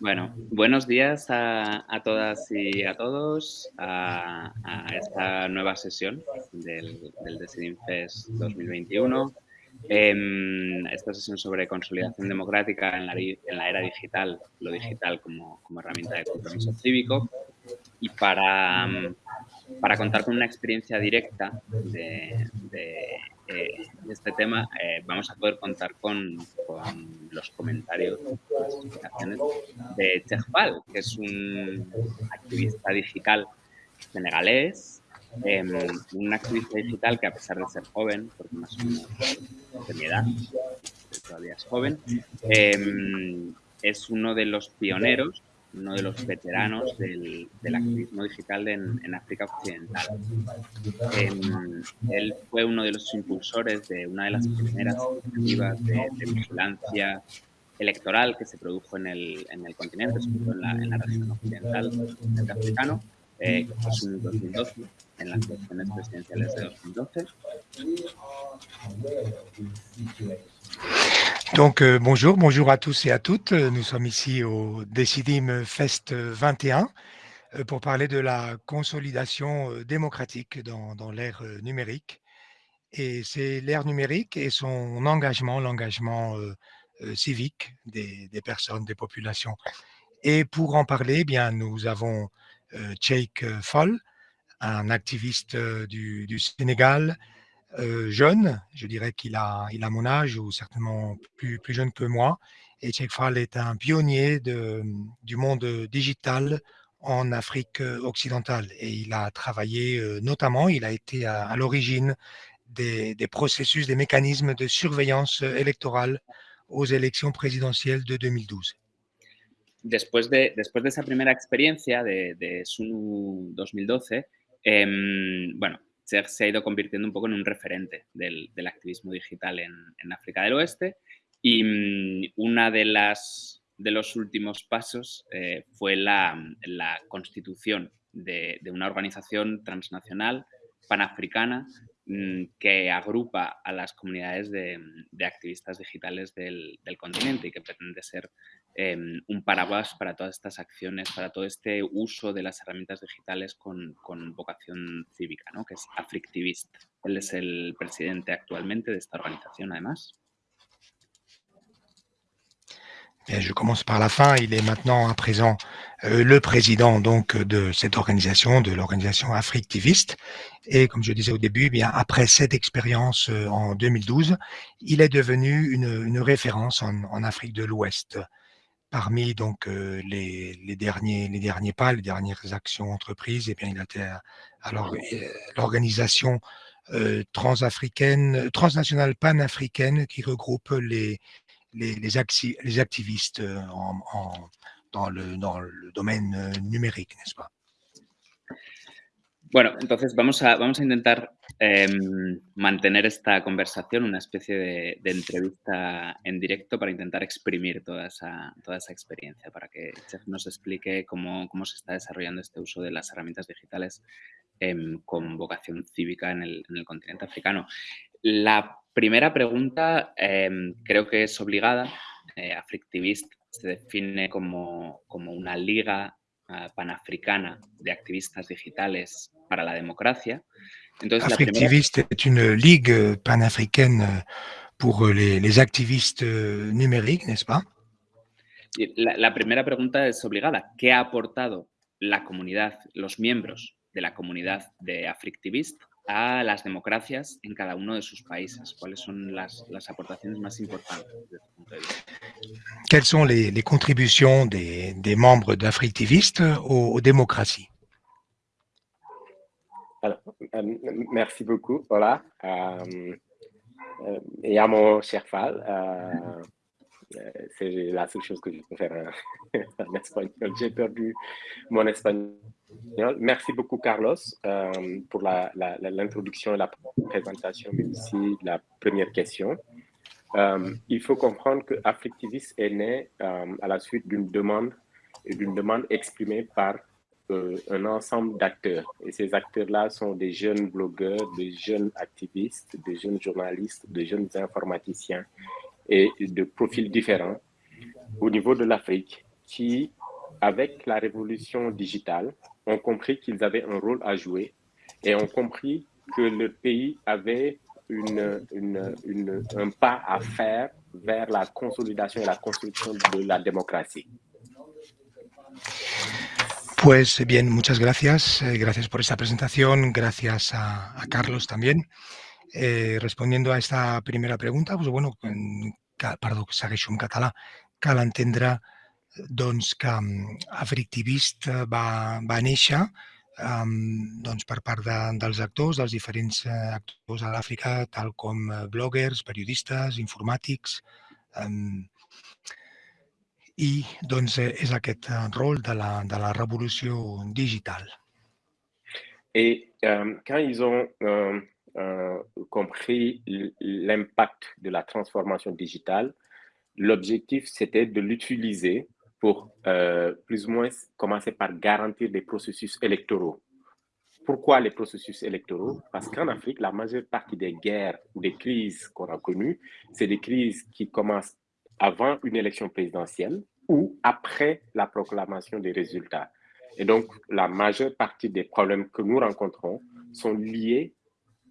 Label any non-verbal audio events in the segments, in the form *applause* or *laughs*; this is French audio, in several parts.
Bueno, buenos días a, todas y a todos a, esta nueva sesión del, del Fest 2021. esta sesión sobre consolidación democrática en la, era digital, lo digital como, herramienta de compromiso cívico. Y para contar con una experiencia directa de, eh, este tema, eh, vamos a poder contar con, los comentarios, de Chejpal, que es un activista digital senegalés, em, un activista digital que a pesar de ser joven, porque más o menos de mi edad, todavía es joven, em, es uno de los pioneros uno de los veteranos del, activismo digital en, África Occidental. Em, él fue uno de los impulsores de una de las primeras iniciativas de, vigilancia electoral que se produjo en el, continente, sobre todo en la, región occidental del africano, eh, que fue en 2012, en las elecciones presidenciales de 2012. Donc euh, bonjour, bonjour à tous et à toutes. Nous sommes ici au Decidim Fest 21 euh, pour parler de la consolidation euh, démocratique dans, l'ère numérique. Et c'est l'ère numérique et son engagement, l'engagement civique des, personnes, des populations. Et pour en parler, eh bien, nous avons Cheikh Fall, un activiste du Sénégal, euh, jeune, je dirais qu'il a, mon âge ou certainement plus, jeune que moi. Et Cheikh Fall est un pionnier du monde digital en Afrique occidentale. Et il a travaillé euh, notamment, il a été à, l'origine des, processus, des mécanismes de surveillance électorale aux élections présidentielles de 2012. Después de, después de esa de, de SUNU 2012, eh, bueno, se ha ido convirtiendo un poco en un referente del, activismo digital en, África del Oeste. Y mm, una de las de los últimos pasos eh, fue la, constitución de, una organización transnacional panafricana mm, que agrupa a las comunidades de, activistas digitales del, continente y que pretende ser Em, un paraguas para todas estas acciones, para todo este uso de las herramientas digitales con, con vocación cívica, ¿no? que es Africtivist. Él es el presidente actualmente de esta organización, además. je commence par la fin. Il est maintenant à présent euh, le président donc de cette organisation, de l'organisation Africtiviste. Et comme je disais au début, eh bien après cette expérience euh, en 2012, il est devenu une, une référence en, en Afrique de l'Ouest parmi donc les, derniers, les derniers pas, les dernières actions entreprises, et eh bien, il a été à, l'organisation transafricaine, transnationale panafricaine qui regroupe les, les, les, activistes dans, le, dans le domaine numérique, n'est-ce pas? Bueno, entonces vamos a, vamos a intentar em, mantener esta conversación, una especie de, entrevista en directo para intentar exprimir toda esa, experiencia, para que Chef nos explique cómo, se está desarrollando este uso de las herramientas digitales em, con vocación cívica en el, continente africano. La primera pregunta em, creo que es obligada. Eh, Africtivist se define como, como una liga uh, panafricana de activistas digitales para la democracia. Entonces, Africtivist primera... est une ligue panafricaine pour les, les activistes numériques, n'est-ce pas? La, la, primera pregunta es obligada. ¿Qué ha aportado la comunidad, los miembros de la comunidad de Africtivist a las democracias en cada uno de sus países? ¿Cuáles son las, las aportaciones más importantes desde tu punto de vista? Quelles sont les, les contributions des, des membres d'Africtivist aux, aux, démocraties? Alors, euh, Merci beaucoup, voilà. Euh, euh, et à mon cher Fall, euh, euh, c'est la seule chose que je peux faire *laughs* en espagnol. J'ai perdu mon espagnol. Merci beaucoup, Carlos, euh, pour l'introduction et la présentation, mais aussi la première question. Euh, il faut comprendre que Afflictivis est né à la suite d'une demande, d'une demande exprimée par un ensemble d'acteurs. Et ces acteurs-là sont des jeunes blogueurs, des jeunes activistes, des jeunes journalistes, des jeunes informaticiens et de profils différents au niveau de l'Afrique qui, avec la révolution digitale, ont compris qu'ils avaient un rôle à jouer et ont compris que le pays avait un pas à faire vers la consolidation et la construction de la démocratie. Pues bien, muchas gracias. Eh, gracias por esta presentación. Gracias a, a Carlos también. Eh, respondiendo a esta primera pregunta, pues bueno, perdó, segueixo en català, cal entendre doncs, que Africtivist va, va néixer um, doncs, per part de, dels actors, dels diferents eh, actors a l'Àfrica, tal com eh, bloggers, periodistes, informàtics, um, i doncs, eh, és aquest eh, rôle de la, de la révolution digitale. Et euh, quand ils ont euh, euh, compris l'impact de la transformation digitale, l'objectif c'était de l'utiliser pour plus ou moins commencer par garantir des processus électoraux. Pourquoi les processus électoraux? Parce qu'en Afrique, la majeure partie des guerres ou des crises qu'on a connues, c'est des crises qui commencent avant une élection présidentielle ou après la proclamation des résultats. Et donc, la majeure partie des problèmes que nous rencontrons sont liés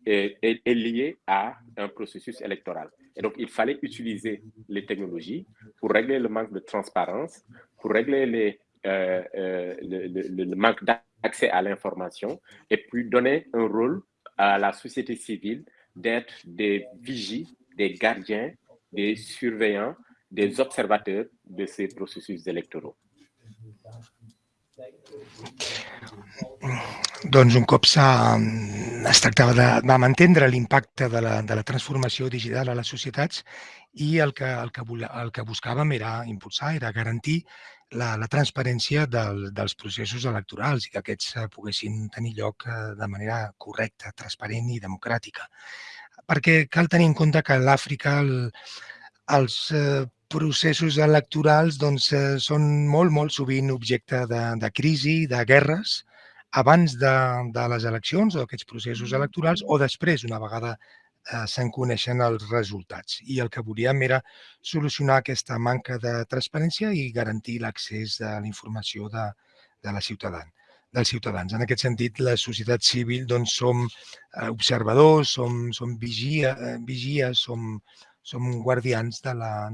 liés à un processus électoral. Et donc, il fallait utiliser les technologies pour régler le manque de transparence, pour régler euh, euh, le, le, manque d'accès à l'information et puis donner un rôle à la société civile d'être des vigies, des gardiens, des surveillants des observateurs de ces processus électoraux. Doncs un cop es tractava de, vam entendre l'impacte de, la, de la transformació digital a les societats i el que, el que, el que buscàvem era impulsar, era garantir la, la transparència del, dels processos electorals i que aquests eh, poguessin tenir lloc eh, de manera correcta, transparent i democràtica. Perquè cal tenir en compte que l'Àfrica, el, els eh, processos electorals doncs, eh, són molt, molt sovint objecte de, de crisi, de guerres, abans de, de les eleccions o aquests processos electorals o després, una vegada eh, se'n coneixen els resultats. I el que volíem era solucionar aquesta manca de transparència i garantir l'accés a la informació de, de la ciutadana dels ciutadans. En aquest sentit, la societat civil doncs, som eh, observadors, som, som vigia, eh, vigies, som, de la.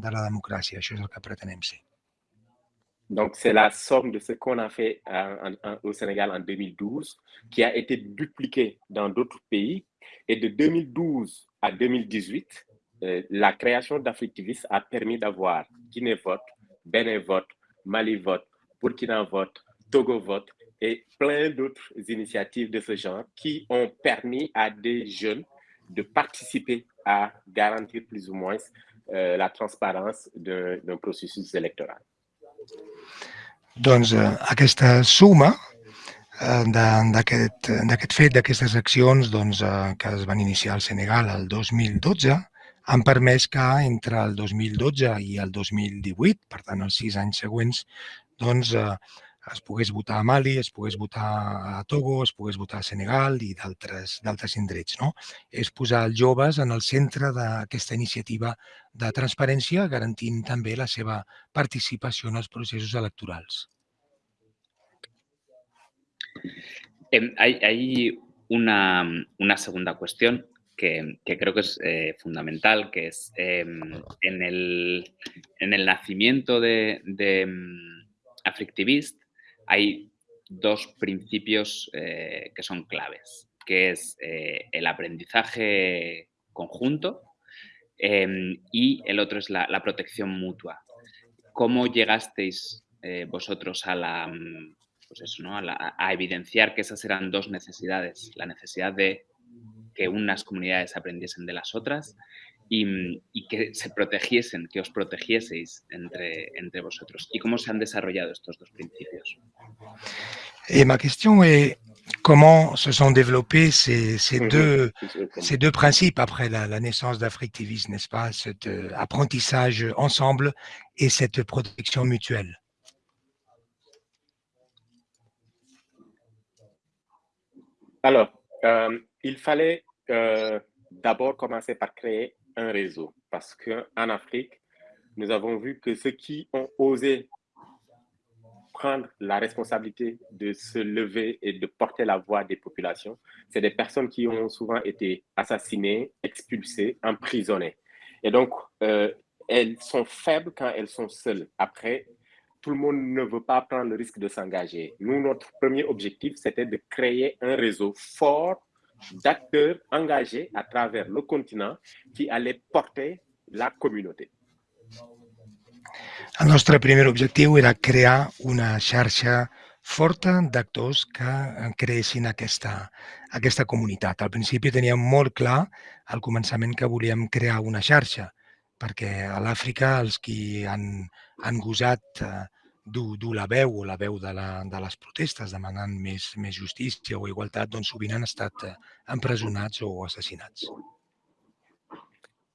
Donc, c'est la somme de ce qu'on a fait en, au Sénégal en 2012, qui a été dupliqué dans d'autres pays. Et de 2012 à 2018, euh, la création d'Africtivis a permis d'avoir Guinée Vote, Bénin Vote, Mali Vote, Burkina Vote, Togo Vote et plein d'autres initiatives de ce genre qui ont permis à des jeunes de participer à garantir plus ou moins euh, la transparence d'un processus électoral. Doncs eh, aquesta suma eh, d'aquest fet, d'aquestes accions doncs, eh, que es van iniciar al Senegal el 2012, han permès que entre el 2012 i el 2018, per tant els sis anys següents, doncs, eh, es pogués votar a Mali, es pogués votar a Togo, es pogués votar a Senegal i d'altres indrets. No? És posar els joves en el centre d'aquesta iniciativa de transparència, garantint també la seva participació en els processos electorals. Hay, hay una, una, segunda cuestión que, que, creo que es eh, fundamental, que es eh, en, el, en, el, nacimiento de, de Affectivist, hay dos principios eh, que son claves, que es eh, el aprendizaje conjunto em, y el otro es la, protección mutua. ¿Cómo llegasteis eh, vosotros la, pues a, evidenciar que esas eran dos necesidades? La necesidad de que unas comunidades aprendiesen de las otras y, que se protegiesen, que os protegieseis entre, entre vosotros? ¿Y cómo se han desarrollado estos dos principios? Et ma question est comment se sont développés ces, ces, deux, ces deux principes après la, la naissance d'Africtivis, n'est-ce pas? Cet euh, apprentissage ensemble et cette protection mutuelle. Alors, euh, il fallait euh, d'abord commencer par créer un réseau. parce qu'en Afrique, nous avons vu que ceux qui ont osé prendre la responsabilité de se lever et de porter la voix des populations, c'est des personnes qui ont souvent été assassinées, expulsées, emprisonnées. Et donc, euh, elles sont faibles quand elles sont seules. Après, tout le monde ne veut pas prendre le risque de s'engager. Nous, notre premier objectif, c'était de créer un réseau fort d'acteurs engagés à travers le continent qui allaient porter la communauté. El nostre primer objectiu era crear una xarxa forta d'actors que creessin aquesta, aquesta comunitat. Al principi teníem molt clar al començament que volíem crear una xarxa, perquè a l'Àfrica els qui han, han gosat eh, la veu o la veu de, la, de les protestes demanant més, més justícia o eh.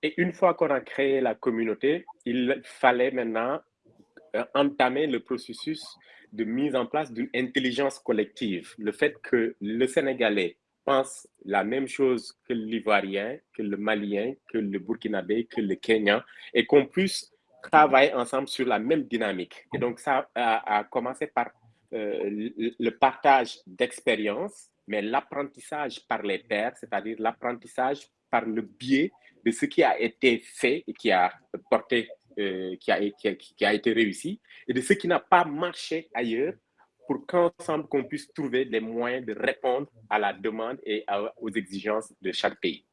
Et une fois qu'on a créé la communauté, il fallait maintenant euh, entamer le processus de mise en place d'une intelligence collective. Le fait que le Sénégalais pense la même chose que l'Ivoirien, que le Malien, que le Burkinabé, que le Kenyan, et qu'on puisse travailler ensemble sur la même dynamique. Et donc, ça a, commencé par euh, le partage d'expériences, mais l'apprentissage par les pairs, c'est-à-dire l'apprentissage par le biais de ce qui a été fait et qui a porté, euh, qui, a, qui, a, été réussi, et de ce qui n'a pas marché ailleurs, pour qu'ensemble qu'on puisse trouver des moyens de répondre à la demande et aux exigences de chaque pays.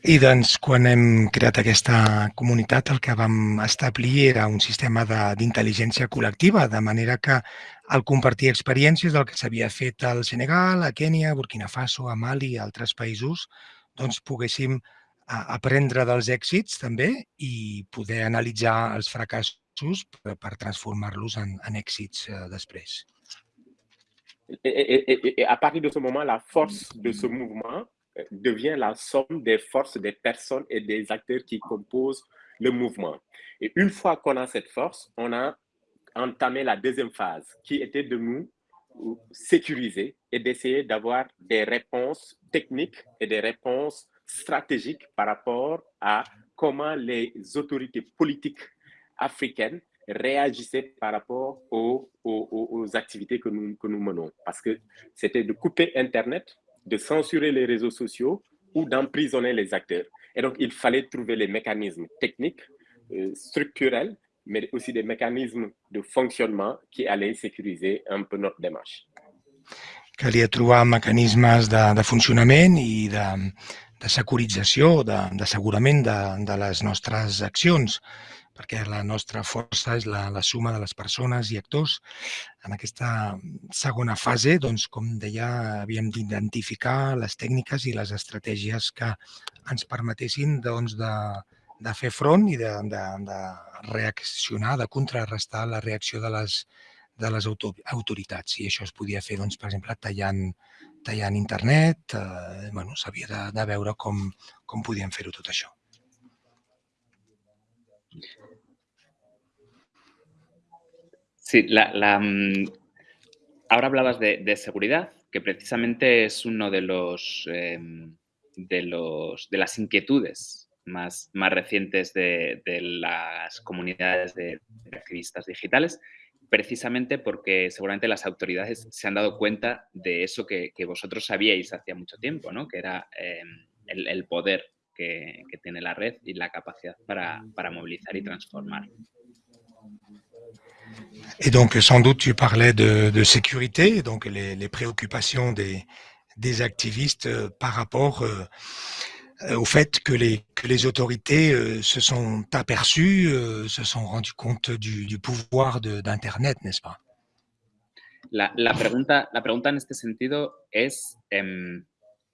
I doncs, quan hem creat aquesta comunitat, el que vam establir era un sistema d'intel·ligència col·lectiva, de manera que al compartir experiències del que s'havia fet al Senegal, a Kènia, Burkina Faso, a Mali i altres països, doncs poguéssim aprendre dels èxits també i poder analitzar els fracassos per, per transformar-los en, en èxits eh, després. Et, et, et, et à partir de ce moment, la force de ce mouvement devient la somme des forces des personnes et des acteurs qui composent le mouvement. Et une fois qu'on a cette force, on a entamé la deuxième phase qui était de nous sécuriser et d'essayer d'avoir des réponses techniques et des réponses stratégiques par rapport à comment les autorités politiques africaines réagissaient par rapport aux, aux, activités que nous, que nous menons. Parce que c'était de couper Internet, de censurer les réseaux sociaux ou d'emprisonner les acteurs. Et donc, il fallait trouver les mécanismes techniques, euh, structurels, mais aussi des mécanismes de fonctionnement qui allaient sécuriser un peu notre démarche. Calia trobar mecanismes de, de funcionament i de, de de, de, de les nostres accions perquè la nostra força és la, la suma de les persones i actors. En aquesta segona fase, doncs, com deia, havíem d'identificar les tècniques i les estratègies que ens permetessin doncs, de, de fer front i de, de, de reaccionar, de contrarrestar la reacció de les, de les autoritats. I això es podia fer, doncs, per exemple, tallant, tallant internet. Eh, bueno, S'havia de, de veure com, com podíem fer-ho tot això. Sí, la, mm, ahora hablabas de, seguridad, que precisamente es uno de los, em, de, los de las inquietudes más, más recientes de, las comunidades de, activistas digitales, precisamente porque seguramente las autoridades se han dado cuenta de eso que, vosotros sabíais hacía mucho tiempo, ¿no? que era em, el, poder que, tiene la red y la capacidad para, para movilizar y transformar. Et donc, sans doute, tu parlais de, de sécurité, donc les, les préoccupations des, des, activistes euh, par rapport euh, euh, au fait que les, que les autorités euh, se sont aperçues, euh, se sont rendues compte du, du pouvoir d'Internet, n'est-ce pas? La, la, pregunta, la pregunta en este sentido es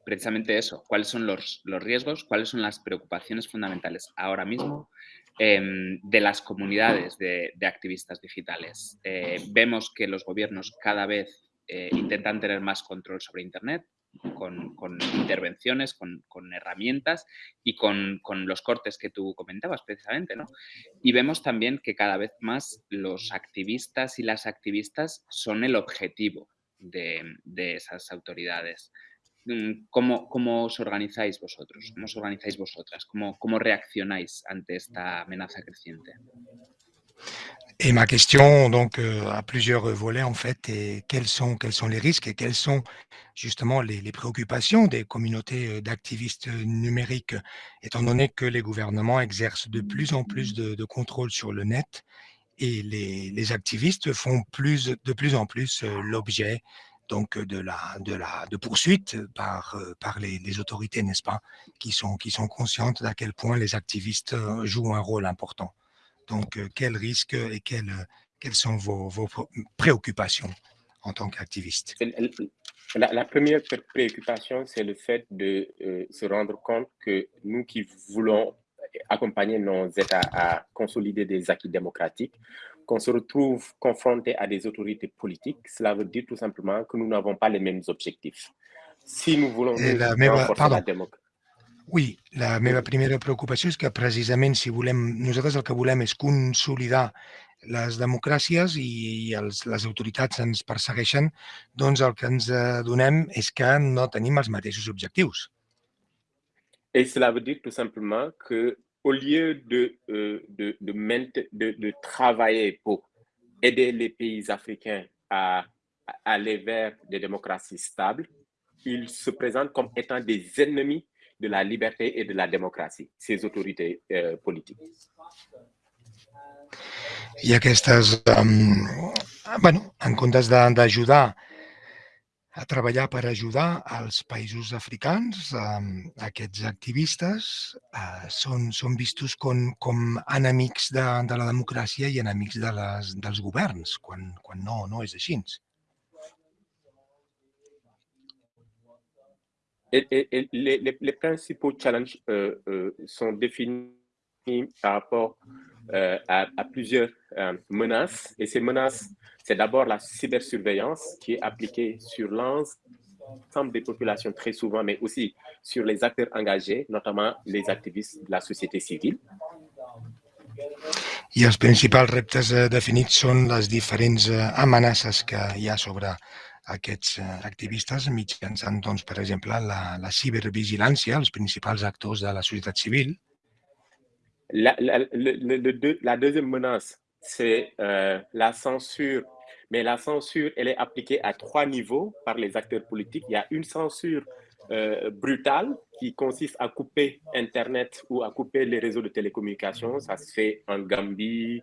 precisamente eso, cuáles son los, los riesgos, cuáles son las preocupaciones fundamentales ahora mismo Em, de las comunidades de, activistas digitales. Eh, vemos que los gobiernos cada vez eh, intentan tener más control sobre Internet, con, intervenciones, con, herramientas y con, los cortes que tú comentabas precisamente. ¿no? Y vemos también que cada vez más los activistas y las activistas son el objetivo de, de esas autoridades. Mm, ¿cómo, ¿cómo, os organizáis vosotros? ¿Cómo os organizáis vosotras? ¿Cómo, cómo ante esta amenaza creciente? Et ma question, donc, euh, a plusieurs volets, en fait, et quels sont, quels sont les risques et quelles sont justement les, les préoccupations des communautés euh, d'activistes numériques, étant donné que les gouvernements exercent de plus en plus de, de contrôle sur le net et les, les, activistes font plus, de plus en plus euh, l'objet donc de la de la de poursuites par par les, autorités n'est-ce pas qui sont qui sont conscientes d'à quel point les activistes jouent un rôle important. Donc, quels risques et quelles, quelles sont vos, vos préoccupations en tant qu'activiste? La, première préoccupation, c'est le fait de se rendre compte que nous qui voulons accompagner nos États à consolider des acquis démocratiques, qu'on se retrouve confronté à des autorités politiques, cela veut dire tout simplement que nous n'avons pas les mêmes objectifs. Si nous voulons la renforcer la Oui, la meva primera preocupació és que precisament si volem, nosaltres el que volem és consolidar les democràcies i els, les autoritats ens persegueixen, doncs el que ens adonem és que no tenim els mateixos objectius. Et cela veut dire tout simplement que au lieu de, euh, de, de, travailler pour aider les pays africains à, aller vers des démocraties stables, ils se présentent comme étant des ennemis de la liberté et de la démocratie, ces autorités euh, politiques. Um, bueno, en a treballar per ajudar als països africans, aquests activistes uh, són, són vistos com, com enemics de, de la democràcia i enemics de les, dels governs, quan, quan no, no és així. Et, et, et les, les, les, principaux challenges euh, euh, sont définis par rapport à, à, plusieurs euh, menaces. Et ces menaces, c'est d'abord la cybersurveillance qui est appliquée sur l'ensemble des populations très souvent, mais aussi sur les acteurs engagés, notamment les activistes de la société civile. I els principals reptes eh, definits són les diferents eh, amenaces que hi ha sobre aquests eh, activistes mitjançant, doncs, per exemple, la, la cibervigilància, els principals actors de la société civile. La, deuxième menace, c'est euh, la censure. Mais la censure, elle est appliquée à trois niveaux par les acteurs politiques. Il y a une censure euh, brutale qui consiste à couper Internet ou à couper les réseaux de télécommunications. Ça se fait en Gambie,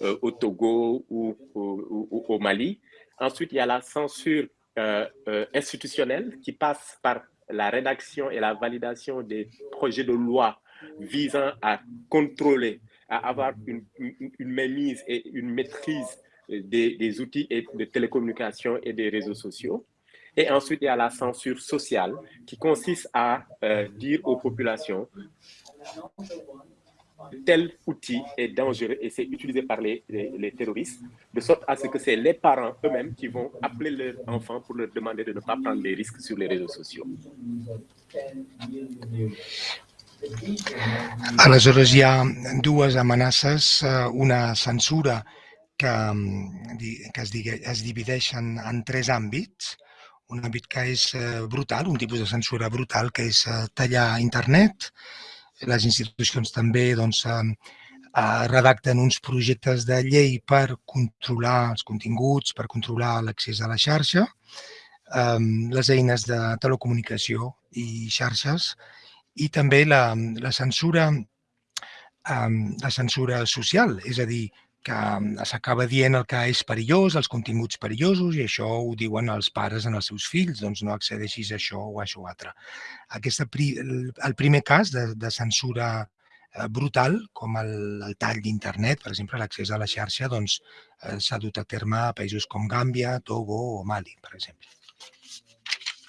euh, au Togo ou, au Mali. Ensuite, il y a la censure institutionnelle qui passe par la rédaction et la validation des projets de loi visant à contrôler, à avoir une, une, et une maîtrise des, outils et de télécommunication et des réseaux sociaux. Et ensuite, il y a la censure sociale qui consiste à euh, dire aux populations tel outil est dangereux et c'est utilisé par les, terroristes, de sorte à ce que c'est les parents eux-mêmes qui vont appeler leurs enfants pour leur demander de ne pas prendre des risques sur les réseaux sociaux. Aleshores hi ha dues amenaces, eh, una censura que, que es, digui, es divideix en, tres àmbits. Un àmbit que és eh, brutal, un tipus de censura brutal, que és eh, tallar internet, les institucions també doncs, redacten uns projectes de llei per controlar els continguts, per controlar l'accés a la xarxa, les eines de telecomunicació i xarxes i també la, la censura eh, la censura social, és a dir, que mm, s'acaba dient el que és perillós, els continguts perillosos, i això ho diuen els pares en els seus fills, doncs no accedeixis a això o a això altre. Aquesta, el primer cas de, de censura eh, brutal, com el, el tall d'internet, per exemple, l'accés a la xarxa, doncs eh, s'ha dut a terme a països com Gàmbia, Togo o Mali, per exemple.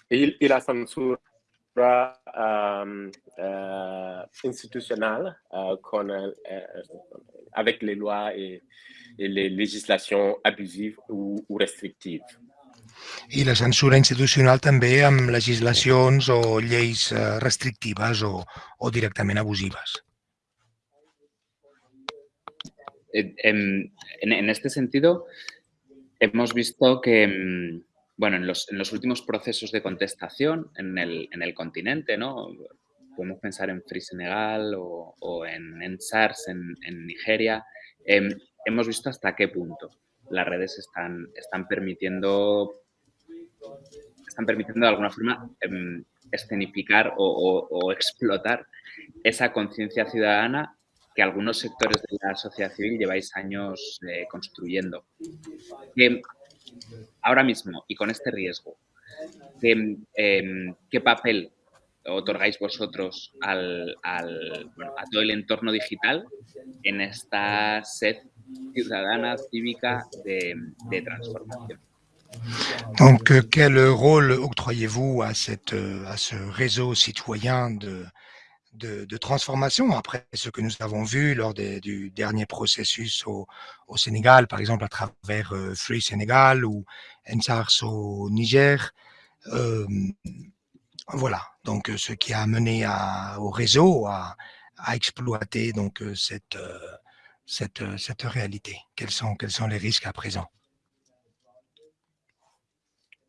I, i la censura institutionnelle euh, qu'on avec les lois et, et les législations abusives ou, ou restrictives. I la censura institucional també amb legislacions o lleis eh, restrictives o, o directament abusives. En, en, en este sentido, hemos visto que, bueno, en los, últimos procesos de contestación en el, continente, ¿no? Podemos pensar en Free Senegal o, en, en, SARS en, Nigeria. Em, hemos visto hasta qué punto las redes están, permitiendo están permitiendo de alguna forma em, escenificar o, explotar esa conciencia ciudadana que algunos sectores de la sociedad civil lleváis años eh, construyendo. Que ahora mismo, y con este riesgo, em, ¿qué papel otorgáis vosotros al, a todo el entorno digital en esta sed ciudadana, cívica de, de transformación? Donc, euh, quel rôle octroyez-vous à, euh, à ce réseau citoyen de, de, transformation après ce que nous avons vu lors du dernier processus au, Sénégal, par exemple à travers euh, Free Sénégal ou NSARS au Niger. Voilà, donc ce qui a amené au réseau à, exploiter donc cette, cette, cette réalité. Quels sont, quels sont les risques à présent?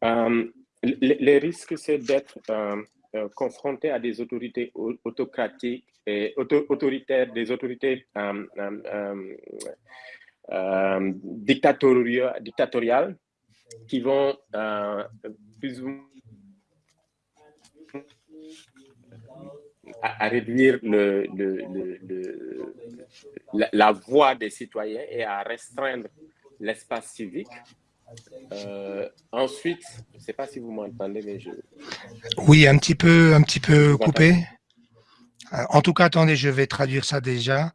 Euh, les, risques, c'est d'être euh, euh, confronté à des autorités autocratiques et autoritaires, des autorités dictatoriales qui vont plus ou à, réduire le, la, voix des citoyens et à restreindre l'espace civique euh, ensuite, je ne sais pas si vous m'entendez, mais je... Oui, un petit peu, un petit peu coupé. Euh, en tout cas, attendez, je vais traduire ça déjà.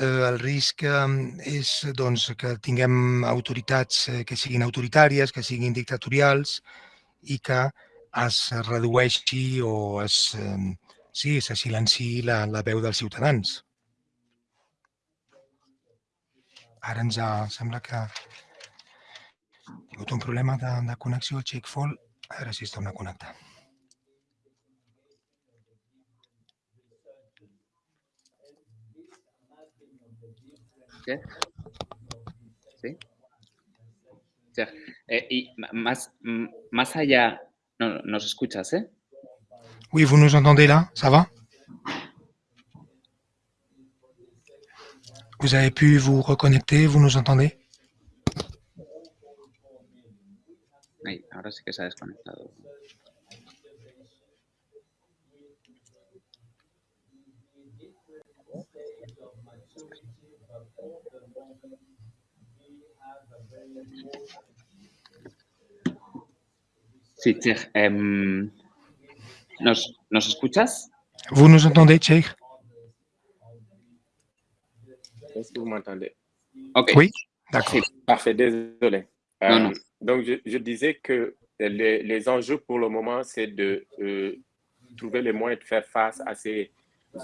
Euh, el risc és doncs, que tinguem autoritats que siguin autoritàries, que siguin dictatorials i que es redueixi o es, sí, se silenci la, la veu dels ciutadans. Ara ens ha, sembla que un problema de, de connexió al. A veure si es torna a connectar. ¿Sí? Eh, y más, más allá, no, nos escuchas, ¿eh? Oui, vous nous entendez là Ça va? Vous avez pu vous reconnecter Vous nous entendez? Ahora sí que se ha desconectado. Sí, Che, em, ¿nos, ¿nos escuchas? ¿Vous nous entendez, Che? Est-ce que vous m'entendez? Ok. Oui, d'accord. Parfait, désolé. non, non. Donc, je, disais que les, enjeux pour le moment, c'est de euh, trouver les moyens de faire face à ces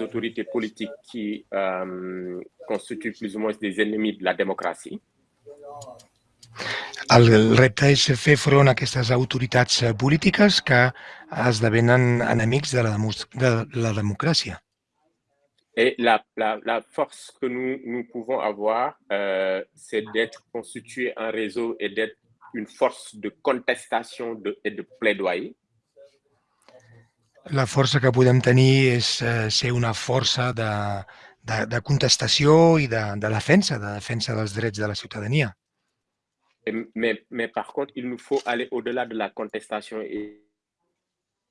autorités politiques qui euh, constituent plus ou moins des ennemis de la démocratie. El repte és fer front a aquestes autoritats polítiques que esdevenen enemics de la, de la democràcia. Et la, la, la, force que nous, nous pouvons avoir, euh, c'est d'être constitué un réseau et d'être une force de contestation de, et de plaidoyer. La força que podem tenir és eh, ser una força de, de, de contestació i de, de defensa, de defensa dels drets de la ciutadania. Mais, mais par contre, il nous faut aller au-delà de la contestation et,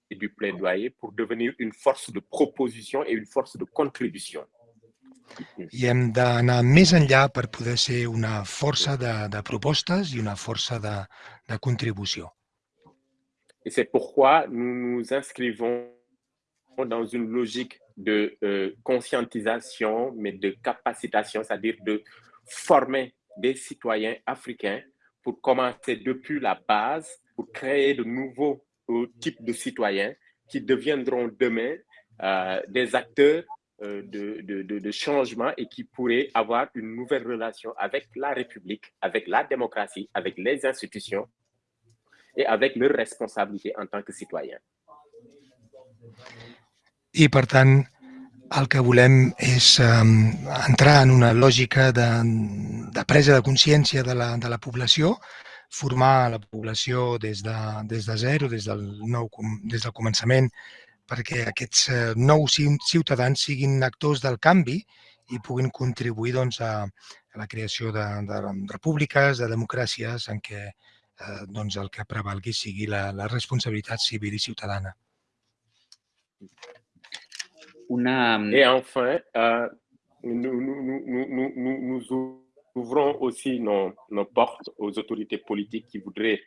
et du plaidoyer pour devenir une force de proposition et une force de contribution. Et c'est pourquoi nous nous inscrivons dans une logique de euh, conscientisation, mais de capacitation, c'est-à-dire de former des citoyens africains pour commencer depuis la base, pour créer de nouveaux euh, types de citoyens qui deviendront demain euh, des acteurs de, de, de, changement et qui pourrait avoir une nouvelle relation avec la République, avec la démocratie, avec les institutions et avec leurs responsabilités en tant que citoyens. I, per tant, el que volem és um, entrar en una lògica de, de presa de consciència de la, de la població, formar la població des de, des de zero, des del, nou, des del començament, perquè aquests eh, nous ciutadans siguin actors del canvi i puguin contribuir doncs, a, a la creació de, de repúbliques, de democràcies en què eh, doncs, el que prevalgui sigui la, la responsabilitat civil i ciutadana. Una... Et enfin, euh, nous, nous, nous, nous, nous ouvrons aussi nos, nos, portes aux autorités politiques qui voudraient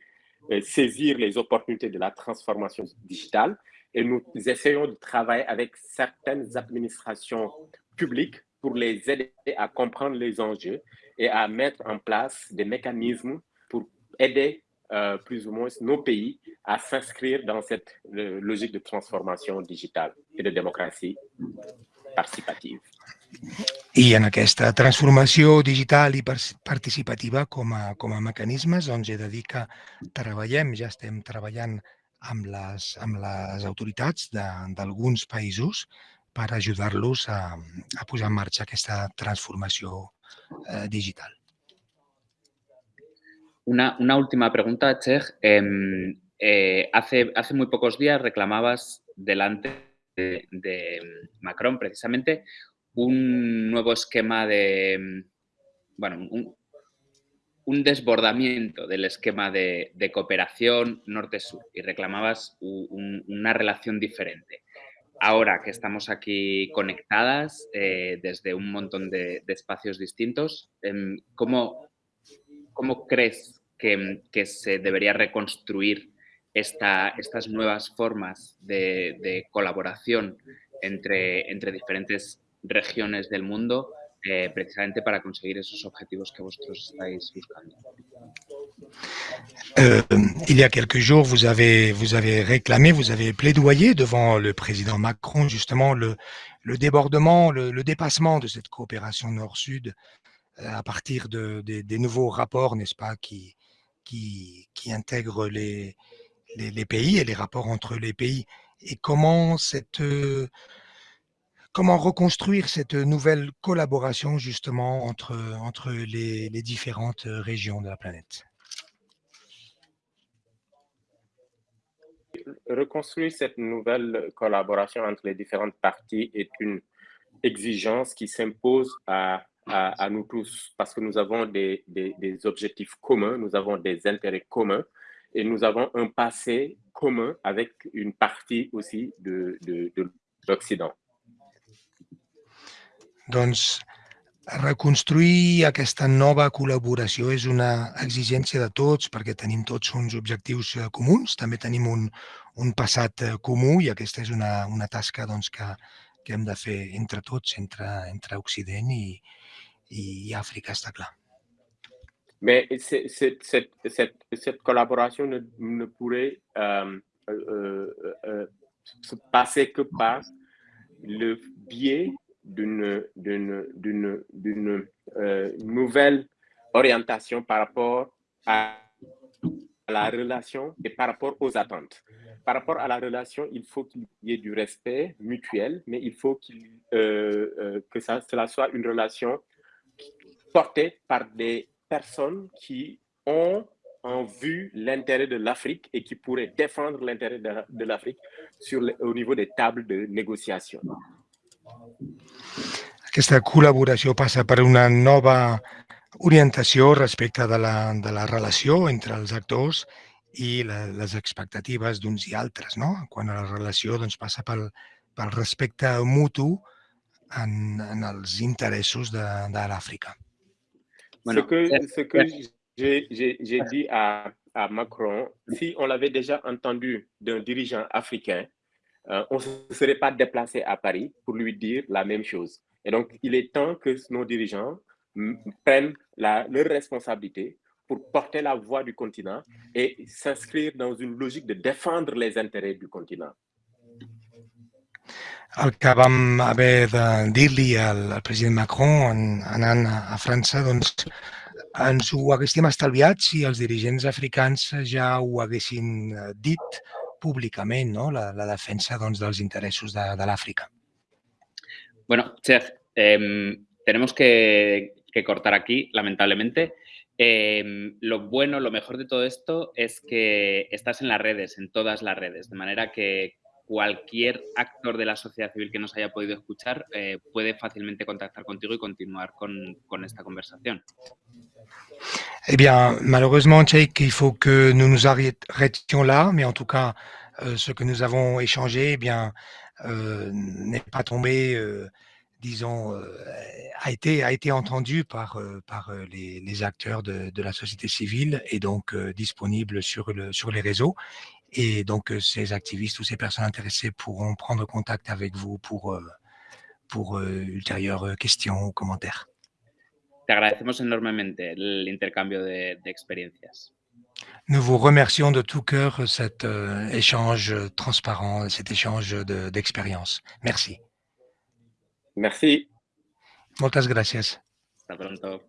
euh, saisir les opportunités de la transformation digitale et nous essayons de travailler avec certaines administrations publiques pour les aider à comprendre les enjeux et à mettre en place des mécanismes pour aider euh, plus ou moins nos pays à s'inscrire dans cette euh, logique de transformation digitale et de démocratie participative. I en aquesta transformació digital i participativa com a, com a mecanismes, doncs he de dir que treballem, ja estem treballant amb les, amb les autoritats d'alguns països per ajudar-los a, a posar en marxa aquesta transformació eh, digital. Una, una última pregunta, Chech. Eh, eh, hace, hace muy pocos días reclamabas delante de, de, Macron precisamente un nuevo esquema de, bueno, un, un desbordamiento del esquema de, cooperación norte-sur y reclamabas un, una relación diferente. Ahora que estamos aquí conectadas eh, desde un montón de, espacios distintos, eh, ¿cómo, ¿cómo crees que, que, se debería reconstruir esta, estas nuevas formas de, de colaboración entre, entre, diferentes regiones del mundo eh, precisamente para conseguir esos que vosotros estáis Euh, il y a quelques jours, vous avez, vous avez réclamé, vous avez plaidoyé devant le président Macron justement le, le débordement, le, dépassement de cette coopération nord-sud euh, à partir de, de, des nouveaux rapports, n'est-ce pas, qui, qui, qui intègrent les, les, les, pays et les rapports entre les pays. Et comment cette... Euh, comment reconstruire cette nouvelle collaboration justement entre, les, différentes régions de la planète? Reconstruire cette nouvelle collaboration entre les différentes parties est une exigence qui s'impose à, nous tous parce que nous avons des, objectifs communs, nous avons des intérêts communs et nous avons un passé commun avec une partie aussi de l'Occident. Donc, reconstruir aquesta nova col·laboració és una exigència de tots perquè tenim tots uns objectius eh, comuns, també tenim un, un passat eh, comú i aquesta és una, una tasca doncs, que, que hem de fer entre tots, entre, entre Occident i, i Àfrica, està clar. Mais cette, cette, cette, cette collaboration ne, ne pourrait euh, euh, euh, se passer que par le biais d'une euh, nouvelle orientation par rapport à, la relation et par rapport aux attentes. Par rapport à la relation, il faut qu'il y ait du respect mutuel, mais il faut euh, euh, que cela soit une relation portée par des personnes qui ont en vue l'intérêt de l'Afrique et qui pourraient défendre l'intérêt de, de l'Afrique au niveau des tables de négociation. Aquesta col·laboració passa per una nova orientació respecte de la, de la relació entre els actors i la, les expectatives d'uns i altres. No? Quan a la relació doncs, passa pel, pel respecte mutu en, en els interessos de, de l'Àfrica. Bueno, ce que, ce que j'ai dit à, à Macron, si on l'avait déjà entendu d'un dirigeant africain, euh, on ne se serait pas déplacé à Paris pour lui dire la même chose. Et donc, il est temps que nos dirigeants prennent la, leur responsabilité pour porter la voix du continent et s'inscrire dans une logique de défendre les intérêts du continent. El que vam haver de dir-li al, al president Macron en, anant a, França, doncs ens ho haguéssim estalviat si els dirigents africans ja ho haguessin eh, dit públicament no? la, defensa doncs, dels interessos de, de l'Àfrica. Bueno, Chef, eh, tenemos que, que, cortar aquí, lamentablemente. Em, lo bueno, lo mejor de todo esto es que estás en las redes, en todas las redes, de manera que cualquier actor de la sociedad civil que nos haya podido escuchar eh, puede fácilmente contactar contigo y continuar con, con esta conversación. Eh bien, malheureusement, Jake, il faut que nous nous arrêtions là, mais en tout cas, euh, ce que nous avons échangé, eh bien, euh, n'est pas tombé, euh, disons, euh, a été a été entendu par euh, par les, les, acteurs de, de, la société civile et donc disponible sur le sur les réseaux. Et donc ces activistes ou ces personnes intéressées pourront prendre contact avec vous pour pour ultérieures questions ou commentaires. Te agradecemos enormemente el intercambio de, de experiencias. Nous vous remercions de tout cœur cet euh, échange transparent, cet échange d'expérience. De, Merci. Merci. Muchas gracias. Hasta pronto.